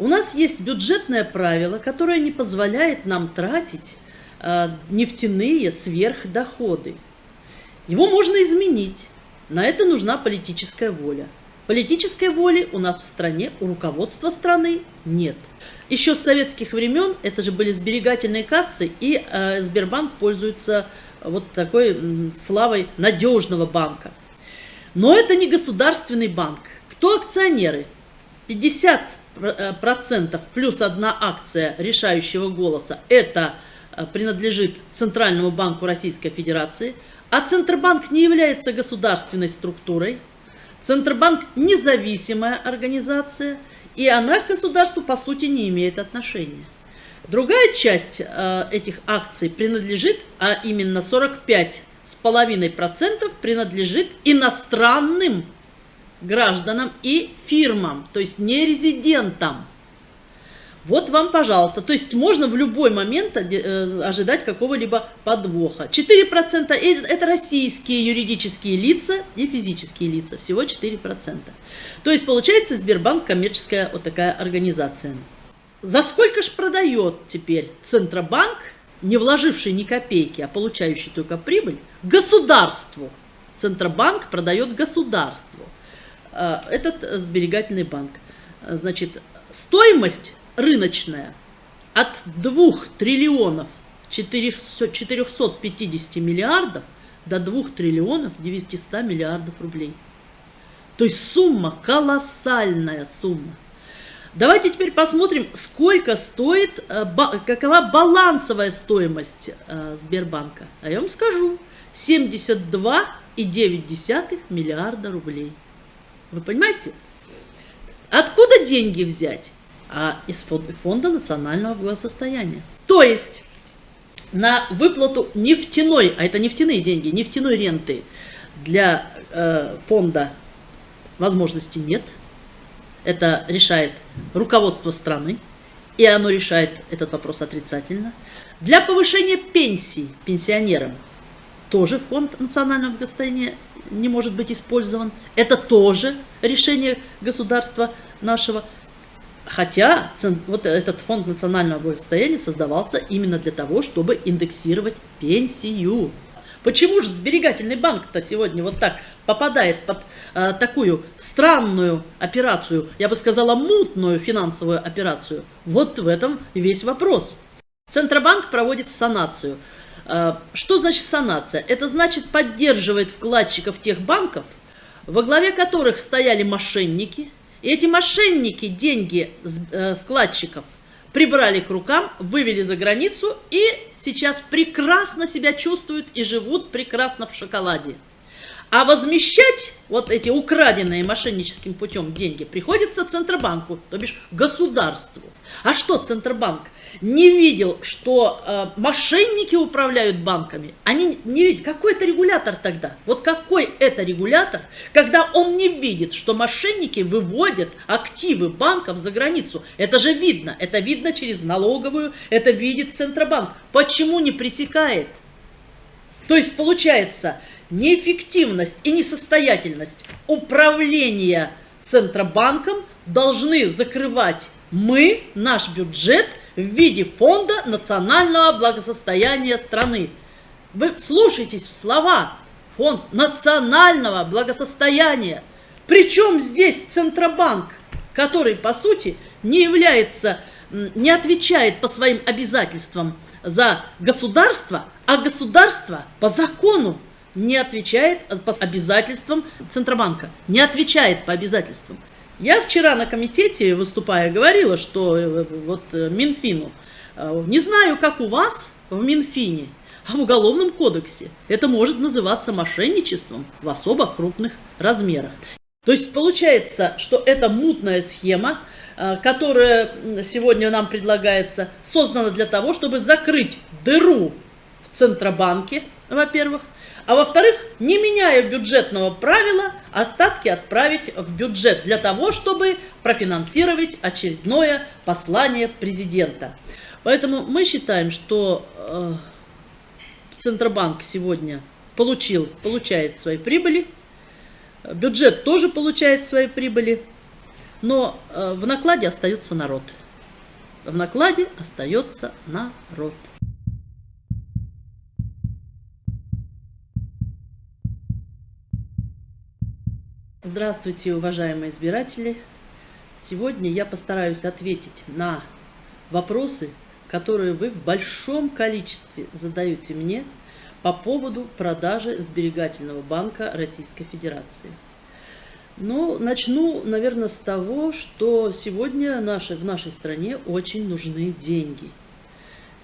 У нас есть бюджетное правило, которое не позволяет нам тратить э, нефтяные сверхдоходы. Его можно изменить. На это нужна политическая воля. Политической воли у нас в стране, у руководства страны нет. Еще с советских времен это же были сберегательные кассы, и э, Сбербанк пользуется вот такой э, славой надежного банка. Но это не государственный банк. Кто акционеры? 50 Э, процентов плюс одна акция решающего голоса, это э, принадлежит Центральному банку Российской Федерации, а Центробанк не является государственной структурой, Центробанк независимая организация, и она к государству по сути не имеет отношения. Другая часть э, этих акций принадлежит, а именно 45,5% принадлежит иностранным гражданам и фирмам, то есть не резидентам. Вот вам, пожалуйста. То есть можно в любой момент э, ожидать какого-либо подвоха. 4% это российские юридические лица и физические лица. Всего 4%. То есть получается Сбербанк коммерческая вот такая организация. За сколько же продает теперь Центробанк, не вложивший ни копейки, а получающий только прибыль, государству? Центробанк продает государству. Э, этот сберегательный банк. Значит, стоимость рыночная от 2 триллионов 450 миллиардов до 2 триллионов 900 миллиардов рублей. То есть сумма, колоссальная сумма. Давайте теперь посмотрим, сколько стоит, э, какова балансовая стоимость э, Сбербанка. А я вам скажу, 72,9 миллиарда рублей. Вы понимаете? Откуда деньги взять? А из фонда национального благосостояния. То есть на выплату нефтяной, а это нефтяные деньги, нефтяной ренты для э, фонда возможности нет. Это решает руководство страны, и оно решает этот вопрос отрицательно. Для повышения пенсий пенсионерам тоже фонд национального благосостояния не может быть использован. Это тоже решение государства нашего. Хотя вот этот фонд национального благосостояния создавался именно для того, чтобы индексировать пенсию. Почему же сберегательный банк-то сегодня вот так попадает под э, такую странную операцию, я бы сказала мутную финансовую операцию? Вот в этом весь вопрос. Центробанк проводит санацию. Э, что значит санация? Это значит поддерживает вкладчиков тех банков, во главе которых стояли мошенники. И эти мошенники деньги э, вкладчиков прибрали к рукам, вывели за границу и сейчас прекрасно себя чувствуют и живут прекрасно в шоколаде. А возмещать вот эти украденные мошенническим путем деньги приходится Центробанку, то бишь государству. А что Центробанк? не видел, что э, мошенники управляют банками, они не видят, какой это регулятор тогда? Вот какой это регулятор, когда он не видит, что мошенники выводят активы банков за границу? Это же видно, это видно через налоговую, это видит Центробанк. Почему не пресекает? То есть получается неэффективность и несостоятельность управления Центробанком должны закрывать мы, наш бюджет – в виде фонда национального благосостояния страны. Вы слушайтесь в слова. Фонд национального благосостояния. Причем здесь Центробанк, который, по сути, не является, не отвечает по своим обязательствам за государство, а государство по закону не отвечает по обязательствам Центробанка, не отвечает по обязательствам. Я вчера на комитете, выступая, говорила, что э, вот э, Минфину, э, не знаю, как у вас в Минфине, а в Уголовном кодексе это может называться мошенничеством в особо крупных размерах. То есть получается, что эта мутная схема, которая сегодня нам предлагается, создана для того, чтобы закрыть дыру в Центробанке, во-первых, а во-вторых, не меняя бюджетного правила, остатки отправить в бюджет для того, чтобы профинансировать очередное послание президента. Поэтому мы считаем, что э, Центробанк сегодня получил, получает свои прибыли, бюджет тоже получает свои прибыли. Но э, в накладе остается народ. В накладе остается народ. Здравствуйте, уважаемые избиратели! Сегодня я постараюсь ответить на вопросы, которые вы в большом количестве задаете мне по поводу продажи сберегательного банка Российской Федерации. Ну, начну, наверное, с того, что сегодня наши, в нашей стране очень нужны деньги.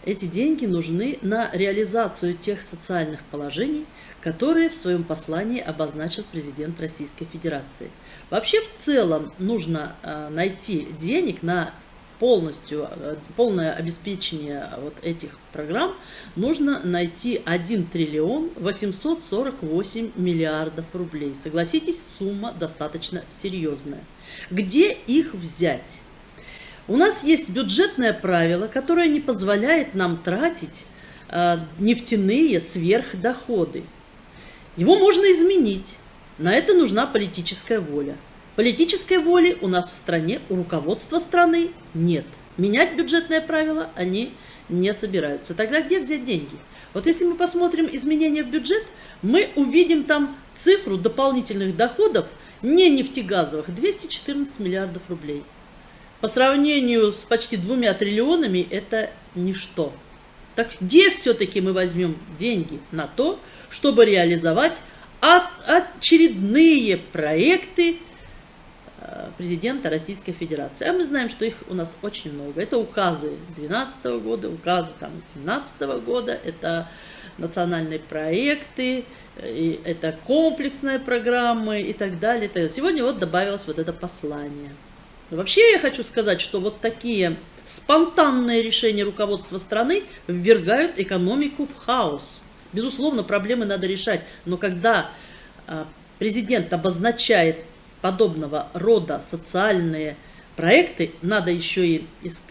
Эти деньги нужны на реализацию тех социальных положений, которые в своем послании обозначил президент Российской Федерации. Вообще в целом нужно э, найти денег на полностью, э, полное обеспечение вот этих программ, нужно найти 1 триллион 848 миллиардов рублей. Согласитесь, сумма достаточно серьезная. Где их взять? У нас есть бюджетное правило, которое не позволяет нам тратить э, нефтяные сверхдоходы. Его можно изменить. На это нужна политическая воля. Политической воли у нас в стране, у руководства страны нет. Менять бюджетное правило они не собираются. Тогда где взять деньги? Вот если мы посмотрим изменения в бюджет, мы увидим там цифру дополнительных доходов не нефтегазовых 214 миллиардов рублей. По сравнению с почти двумя триллионами это ничто. Так где все-таки мы возьмем деньги на то, чтобы реализовать очередные проекты э, президента Российской Федерации. А мы знаем, что их у нас очень много. Это указы 2012 года, указы 2017 года, это национальные проекты, это комплексные программы и так далее. Сегодня вот добавилось вот это послание. Вообще я хочу сказать, что вот такие спонтанные решения руководства страны ввергают экономику в хаос. Безусловно, проблемы надо решать, но когда а, президент обозначает подобного рода социальные проекты, надо еще и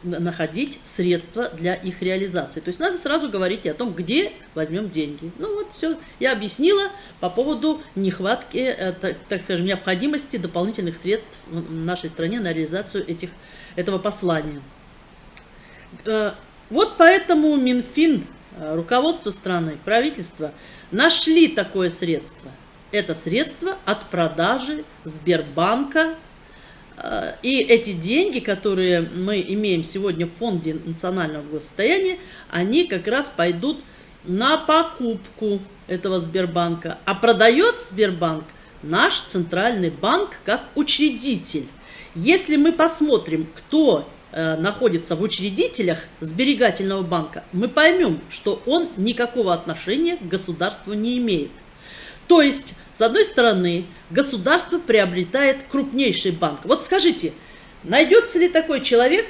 находить средства для их реализации. То есть надо сразу говорить о том, где возьмем деньги. Ну вот все, я объяснила по поводу нехватки, э, так скажем, необходимости дополнительных средств в нашей стране на реализацию этих, этого послания. Э, вот поэтому Минфин Э, руководство страны, правительство нашли такое средство. Это средство от продажи Сбербанка. Э, и эти деньги, которые мы имеем сегодня в фонде национального благосостояния, они как раз пойдут на покупку этого Сбербанка. А продает Сбербанк наш центральный банк как учредитель. Если мы посмотрим, кто находится в учредителях сберегательного банка, мы поймем, что он никакого отношения к государству не имеет. То есть, с одной стороны, государство приобретает крупнейший банк. Вот скажите, найдется ли такой человек,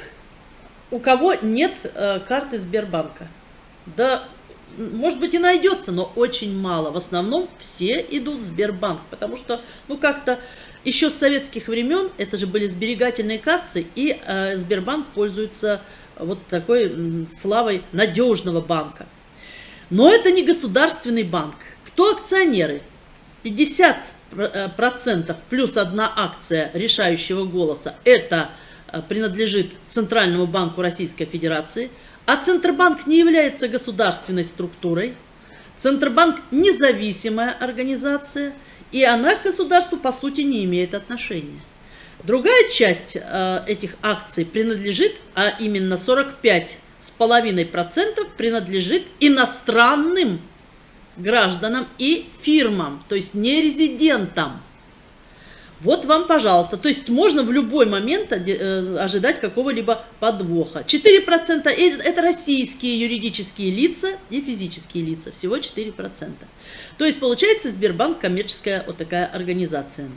у кого нет э, карты Сбербанка? Да, может быть и найдется, но очень мало. В основном все идут в Сбербанк, потому что, ну как-то еще с советских времен это же были сберегательные кассы, и э, Сбербанк пользуется вот такой славой надежного банка. Но это не государственный банк. Кто акционеры? 50% э, плюс одна акция решающего голоса – это э, принадлежит Центральному банку Российской Федерации, а Центробанк не является государственной структурой. Центробанк – независимая организация – и она к государству по сути не имеет отношения. Другая часть э, этих акций принадлежит, а именно 45,5% принадлежит иностранным гражданам и фирмам, то есть не резидентам. Вот вам, пожалуйста. То есть можно в любой момент э, ожидать какого-либо подвоха. 4% это российские юридические лица и физические лица. Всего 4%. То есть получается Сбербанк коммерческая вот такая организация.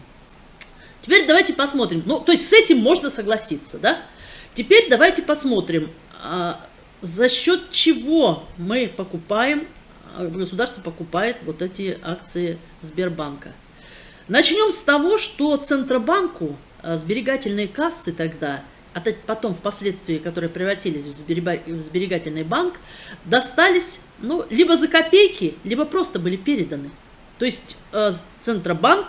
Теперь давайте посмотрим. Ну, то есть с этим можно согласиться, да? Теперь давайте посмотрим, а, за счет чего мы покупаем, а, государство покупает вот эти акции Сбербанка. Начнем с того, что Центробанку э, сберегательные кассы тогда, а потом впоследствии, которые превратились в сберегательный банк, достались ну, либо за копейки, либо просто были переданы. То есть э, Центробанк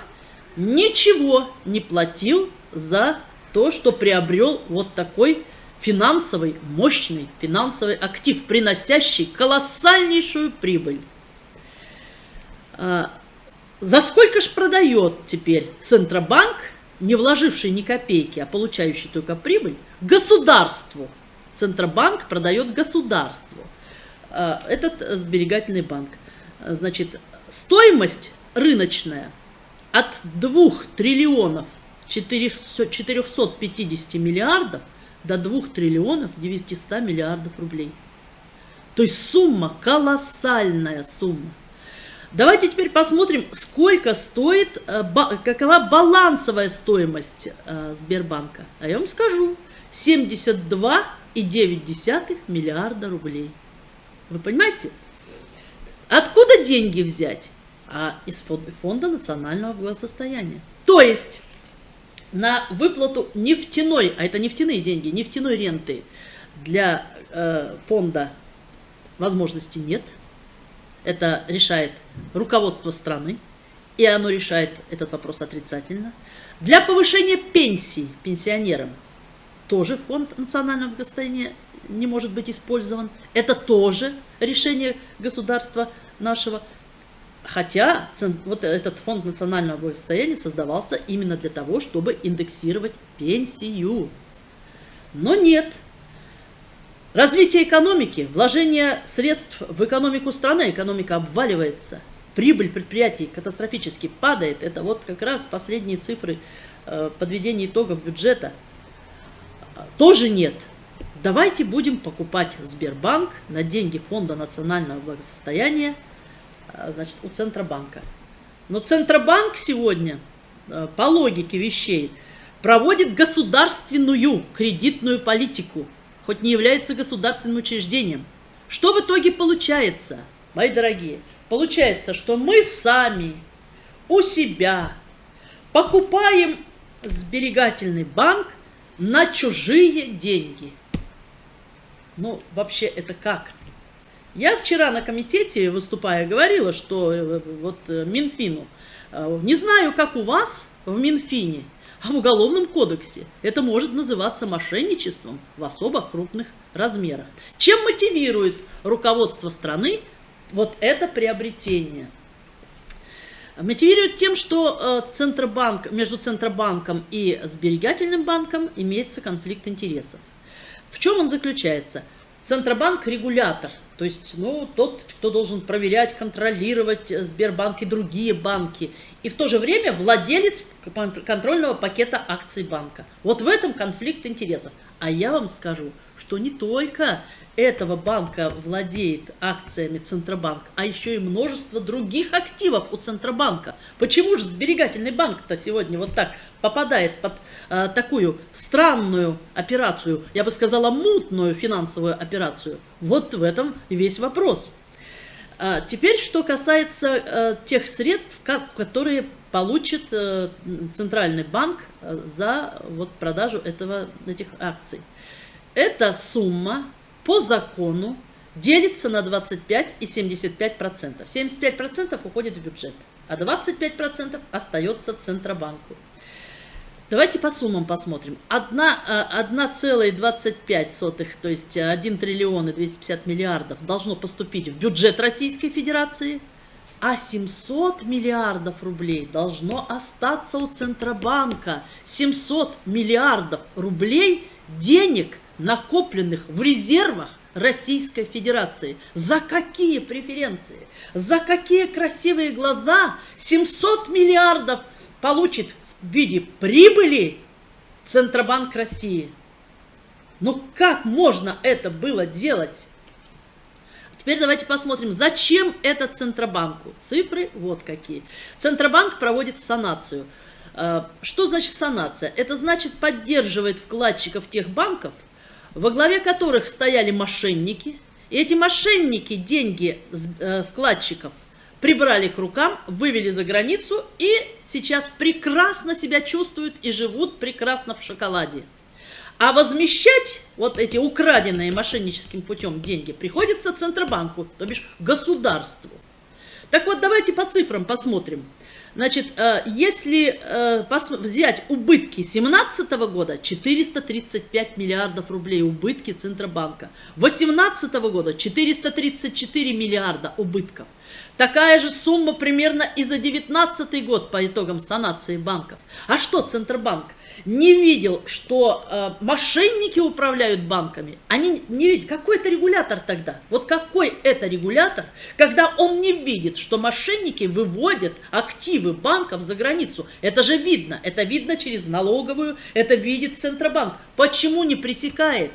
ничего не платил за то, что приобрел вот такой финансовый, мощный финансовый актив, приносящий колоссальнейшую прибыль. За сколько же продает теперь Центробанк, не вложивший ни копейки, а получающий только прибыль, государству? Центробанк продает государству. А, этот сберегательный банк. Значит, стоимость рыночная от 2 триллионов 450 миллиардов до 2 триллионов 900 миллиардов рублей. То есть сумма, колоссальная сумма. Давайте теперь посмотрим, сколько стоит, э, какова балансовая стоимость э, Сбербанка. А я вам скажу, 72,9 миллиарда рублей. Вы понимаете? Откуда деньги взять? А из фонда национального благосостояния. То есть на выплату нефтяной, а это нефтяные деньги, нефтяной ренты для э, фонда возможности нет. Это решает руководство страны, и оно решает этот вопрос отрицательно. Для повышения пенсий пенсионерам тоже фонд национального благосостояния не может быть использован. Это тоже решение государства нашего. Хотя вот этот фонд национального благосостояния создавался именно для того, чтобы индексировать пенсию. Но нет. Развитие экономики, вложение средств в экономику страны, экономика обваливается, прибыль предприятий катастрофически падает. Это вот как раз последние цифры э, подведения итогов бюджета. Тоже нет. Давайте будем покупать Сбербанк на деньги Фонда национального благосостояния а, значит, у Центробанка. Но Центробанк сегодня, а, по логике вещей, проводит государственную кредитную политику, хоть не является государственным учреждением. Что в итоге получается, мои дорогие? Получается, что мы сами у себя покупаем сберегательный банк на чужие деньги. Ну, вообще это как? Я вчера на комитете, выступая, говорила, что э, вот э, Минфину, э, не знаю, как у вас в Минфине, а в Уголовном кодексе это может называться мошенничеством в особо крупных размерах. Чем мотивирует руководство страны вот это приобретение? Мотивирует тем, что Центробанк, между Центробанком и Сберегательным банком имеется конфликт интересов. В чем он заключается? Центробанк – регулятор – то есть, ну, тот, кто должен проверять, контролировать э, Сбербанк и другие банки. И в то же время владелец контрольного пакета акций банка. Вот в этом конфликт интересов. А я вам скажу, что не только этого банка владеет акциями Центробанк, а еще и множество других активов у Центробанка. Почему же сберегательный банк-то сегодня вот так попадает под э, такую странную операцию, я бы сказала мутную финансовую операцию? Вот в этом весь вопрос. А теперь, что касается э, тех средств, как, которые получит э, Центральный банк э, за вот, продажу этого, этих акций. Эта сумма по закону делится на 25 и 75 процентов. 75 процентов уходит в бюджет, а 25 процентов остается Центробанку. Давайте по суммам посмотрим. 1,25, э, то есть 1 триллион и 250 миллиардов должно поступить в бюджет Российской Федерации, а 700 миллиардов рублей должно остаться у Центробанка. 700 миллиардов рублей денег накопленных в резервах Российской Федерации. За какие преференции? За какие красивые глаза 700 миллиардов получит в виде прибыли Центробанк России? Ну как можно это было делать? Теперь давайте посмотрим, зачем это Центробанку. Цифры вот какие. Центробанк проводит санацию. Э, что значит санация? Это значит поддерживает вкладчиков тех банков, во главе которых стояли мошенники. И эти мошенники деньги э, вкладчиков прибрали к рукам, вывели за границу и сейчас прекрасно себя чувствуют и живут прекрасно в шоколаде. А возмещать вот эти украденные мошенническим путем деньги приходится Центробанку, то бишь государству. Так вот, давайте по цифрам посмотрим. Значит, э, если э, взять убытки 2017 года, 435 миллиардов рублей убытки Центробанка. 2018 года 434 миллиарда убытков. Такая же сумма примерно и за 2019 год по итогам санации банков. А что Центробанк? не видел, что э, мошенники управляют банками, они не видят, какой это регулятор тогда? Вот какой это регулятор, когда он не видит, что мошенники выводят активы банков за границу? Это же видно, это видно через налоговую, это видит Центробанк. Почему не пресекает?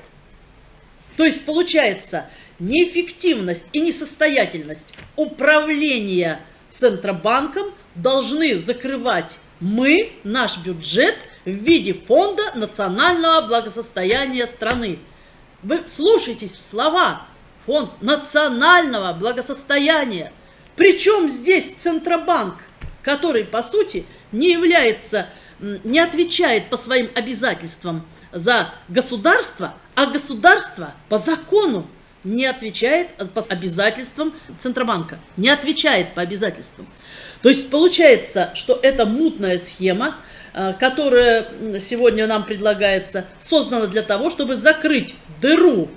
То есть получается неэффективность и несостоятельность управления Центробанком должны закрывать мы, наш бюджет – в виде фонда национального благосостояния страны. Вы слушайтесь в слова. Фонд национального благосостояния. Причем здесь Центробанк, который, по сути, не является, не отвечает по своим обязательствам за государство, а государство по закону не отвечает по обязательствам Центробанка, не отвечает по обязательствам. То есть получается, что это мутная схема, Э, которая сегодня нам предлагается, создана для того, чтобы закрыть дыру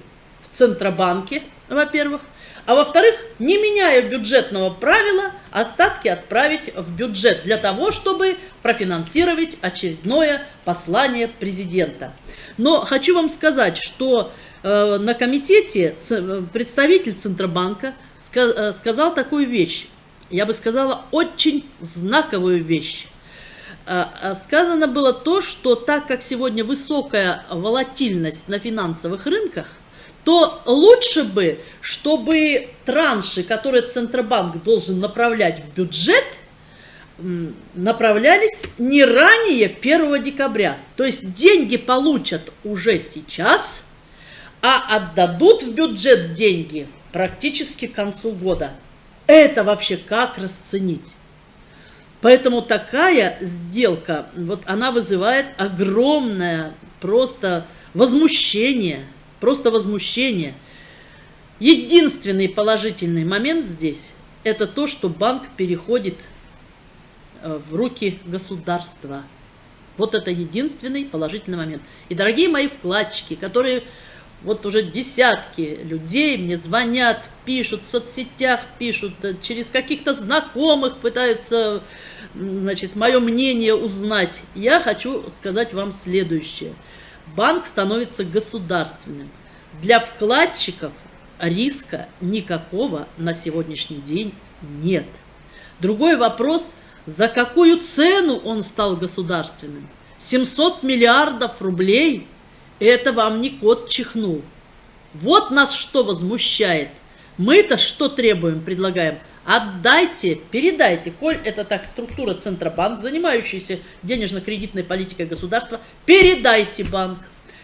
в Центробанке, во-первых, а во-вторых, не меняя бюджетного правила, остатки отправить в бюджет для того, чтобы профинансировать очередное послание президента. Но хочу вам сказать, что на комитете представитель Центробанка э, сказал такую вещь, я бы сказала, очень знаковую вещь. Сказано было то, что так как сегодня высокая волатильность на финансовых рынках, то лучше бы, чтобы транши, которые Центробанк должен направлять в бюджет, направлялись не ранее 1 декабря. То есть деньги получат уже сейчас, а отдадут в бюджет деньги практически к концу года. Это вообще как расценить? Поэтому такая сделка, вот она вызывает огромное просто возмущение, просто возмущение. Единственный положительный момент здесь – это то, что банк переходит э, в руки государства. Вот это единственный положительный момент. И, дорогие мои вкладчики, которые вот уже десятки людей мне звонят, пишут, в соцсетях пишут, э, через каких-то знакомых пытаются, значит, мое мнение узнать. Я хочу сказать вам следующее. Банк становится государственным. Для вкладчиков риска никакого на сегодняшний день нет. Другой вопрос, за какую цену он стал государственным? 700 миллиардов рублей – это вам не кот чихнул. Вот нас что возмущает. Мы-то что требуем, предлагаем? Отдайте, передайте, коль это так структура Центробанк, занимающаяся денежно-кредитной политикой государства, передайте банк.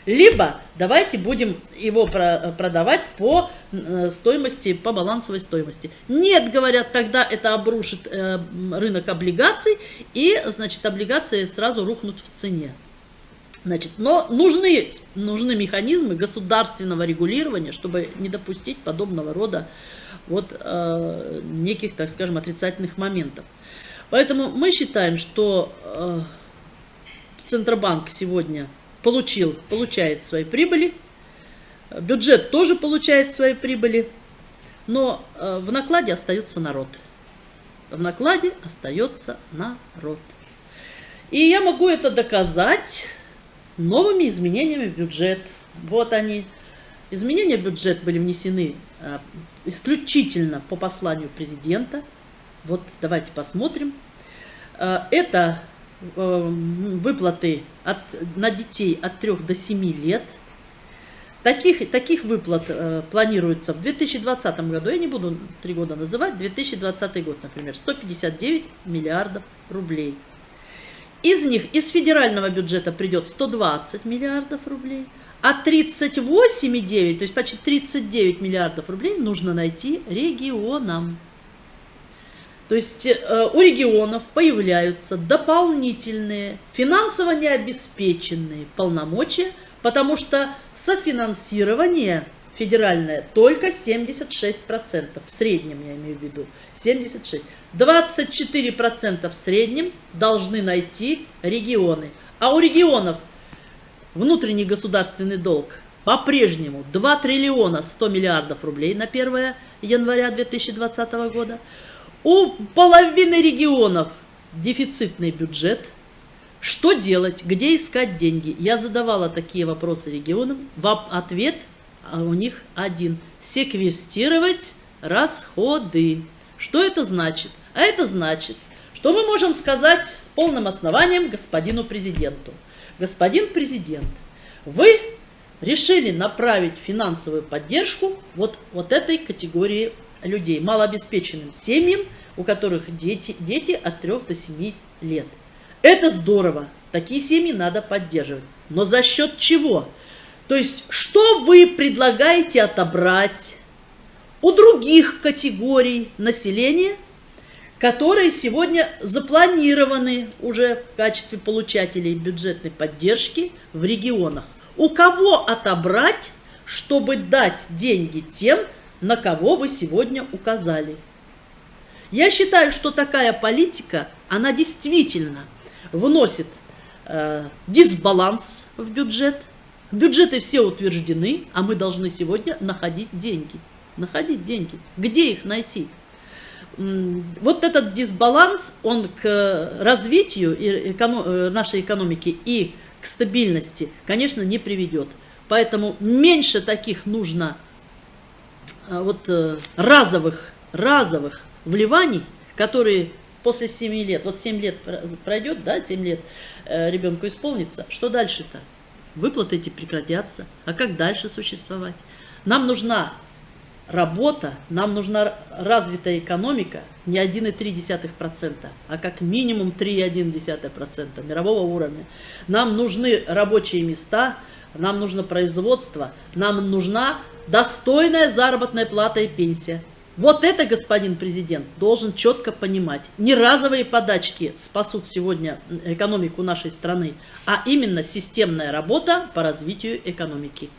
Либо давайте будем его продавать по э, стоимости, по балансовой стоимости. Нет, говорят, тогда это обрушит э, рынок облигаций, и, значит, облигации сразу рухнут в цене. Значит, но нужны, нужны механизмы государственного регулирования, чтобы не допустить подобного рода вот, э, неких, так скажем, отрицательных моментов. Поэтому мы считаем, что э, Центробанк сегодня получил, получает свои прибыли, бюджет тоже получает свои прибыли, но э, в накладе остается народ. В накладе остается народ. И я могу это доказать новыми изменениями в бюджет. Вот они. Изменения в бюджет были внесены а, исключительно по посланию президента. Вот давайте посмотрим. А, это а, выплаты от, на детей от 3 до 7 лет. Таких, таких выплат э, планируется в 2020 году, я не буду три года называть, 2020 год, например, 159 миллиардов рублей. Из них из федерального бюджета придет 120 миллиардов рублей, а 38,9, то есть почти 39 миллиардов рублей нужно найти регионам. То есть э, у регионов появляются дополнительные финансово необеспеченные полномочия, потому что софинансирование федеральная только 76%, в среднем я имею в виду, 76%. 24% в среднем должны найти регионы. А у регионов внутренний государственный долг по-прежнему 2 триллиона 100 миллиардов рублей на 1 января 2020 года. У половины регионов дефицитный бюджет. Что делать? Где искать деньги? Я задавала такие вопросы регионам. Ответ а у них один. Секвестировать расходы. Что это значит? А это значит, что мы можем сказать с полным основанием господину президенту. Господин президент, вы решили направить финансовую поддержку вот, вот этой категории людей, малообеспеченным семьям, у которых дети, дети от 3 до 7 лет. Это здорово, такие семьи надо поддерживать. Но за счет чего? То есть, что вы предлагаете отобрать у других категорий населения, которые сегодня запланированы уже в качестве получателей бюджетной поддержки в регионах? У кого отобрать, чтобы дать деньги тем, на кого вы сегодня указали? Я считаю, что такая политика, она действительно вносит э, дисбаланс в бюджет. Бюджеты все утверждены, а мы должны сегодня находить деньги. Находить деньги. Где их найти? Вот этот дисбаланс, он к развитию э, нашей экономики и к стабильности, конечно, не приведет. Поэтому меньше таких нужно а, вот э, разовых, разовых вливаний, которые после 7 лет, вот 7 лет пройдет, да, 7 лет э, ребенку исполнится, что дальше-то? Выплаты эти прекратятся, а как дальше существовать? Нам нужна работа, нам нужна развитая экономика не 1,3%, а как минимум 3,1% мирового уровня. Нам нужны рабочие места, нам нужно производство, нам нужна достойная заработная плата и пенсия. Вот это, господин президент, должен четко понимать. Не разовые подачки спасут сегодня экономику нашей страны, а именно системная работа по развитию экономики.